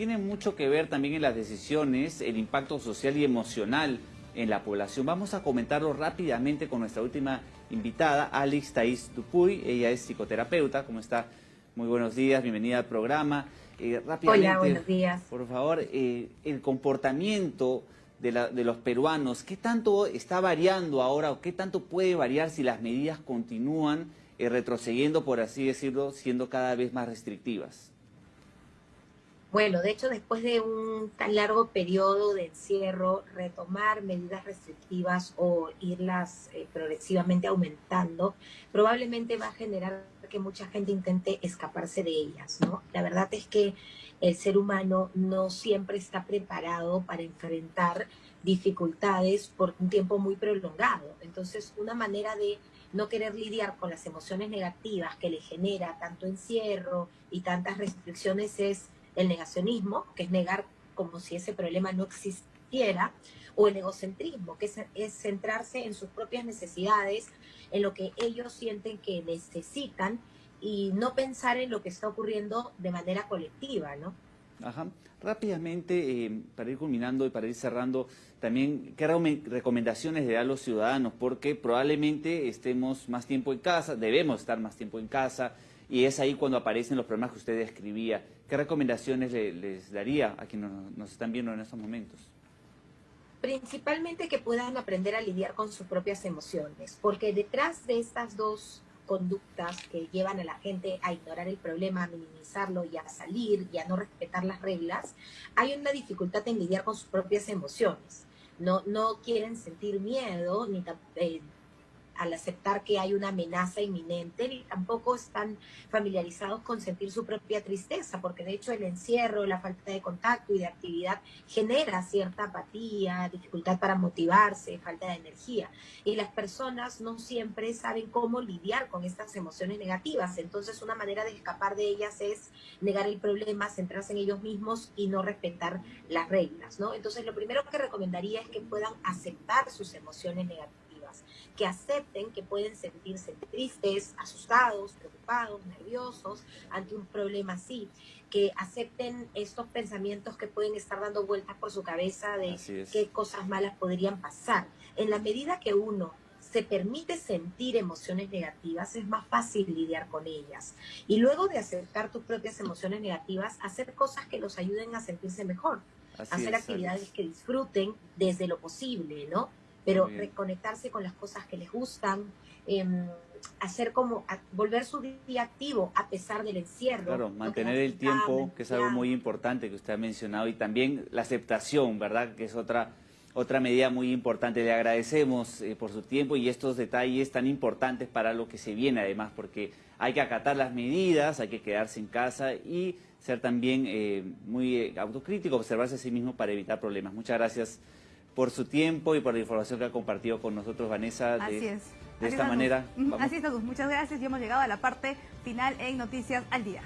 Tiene mucho que ver también en las decisiones, el impacto social y emocional en la población. Vamos a comentarlo rápidamente con nuestra última invitada, Alex Thais Dupuy. Ella es psicoterapeuta. ¿Cómo está? Muy buenos días, bienvenida al programa. Eh, rápidamente, Hola, buenos días. Por favor, eh, el comportamiento de, los peruanos, ¿qué tanto está variando ahora o qué tanto puede variar si las medidas continúan eh, retrocediendo, por así decirlo, siendo cada vez más restrictivas? Bueno, de hecho, después de un tan largo periodo de encierro, retomar medidas restrictivas o irlas eh, progresivamente aumentando, probablemente va a generar que mucha gente intente escaparse de ellas, ¿no? La verdad es que el ser humano no siempre está preparado para enfrentar dificultades por un tiempo muy prolongado. Entonces, una manera de no querer lidiar con las emociones negativas que le genera tanto encierro y tantas restricciones es el negacionismo, que es negar como si ese problema no existiera, o el egocentrismo, que es, centrarse en sus propias necesidades, en lo que ellos sienten que necesitan y no pensar en lo que está ocurriendo de manera colectiva, ¿no? Ajá. Rápidamente, eh, para ir culminando y para ir cerrando, también, ¿qué recomendaciones le da a los ciudadanos? Porque probablemente estemos más tiempo en casa, debemos estar más tiempo en casa, y es ahí cuando aparecen los problemas que usted describía. ¿Qué recomendaciones les daría a quienes nos, están viendo en estos momentos? Principalmente que puedan aprender a lidiar con sus propias emociones, porque detrás de estas dos conductas que llevan a la gente a ignorar el problema, a minimizarlo y a salir y a no respetar las reglas, hay una dificultad en lidiar con sus propias emociones. No, no quieren sentir miedo ni eh, al aceptar que hay una amenaza inminente, ni tampoco están familiarizados con sentir su propia tristeza, porque de hecho el encierro, la falta de contacto y de actividad genera cierta apatía, dificultad para motivarse, falta de energía. Y las personas no siempre saben cómo lidiar con estas emociones negativas. Entonces una manera de escapar de ellas es negar el problema, centrarse en ellos mismos y no respetar las reglas, ¿no? Entonces lo primero que recomendaría es que puedan aceptar sus emociones negativas que acepten que pueden sentirse tristes, asustados, preocupados, nerviosos ante un problema así, que acepten estos pensamientos que pueden estar dando vueltas por su cabeza de qué cosas malas podrían pasar. En la medida que uno se permite sentir emociones negativas, es más fácil lidiar con ellas. Y luego de aceptar tus propias emociones negativas, hacer cosas que los ayuden a sentirse mejor. hacer actividades que disfruten desde lo posible, ¿no? Pero reconectarse con las cosas que les gustan, em, hacer como, volver su día activo a pesar del encierro. Claro, mantener el tiempo, que es algo muy importante que usted ha mencionado, y también la aceptación, ¿verdad? Que es otra, otra medida muy importante. Le agradecemos eh, por su tiempo y estos detalles tan importantes para lo que se viene además, porque hay que acatar las medidas, hay que quedarse en casa y ser también eh, muy eh, autocrítico, observarse a sí mismo para evitar problemas. Muchas gracias por su tiempo y por la información que ha compartido con nosotros, Vanessa. De, Así es. De esta manera. Así es, Muchas gracias y hemos llegado a la parte final en Noticias al Día.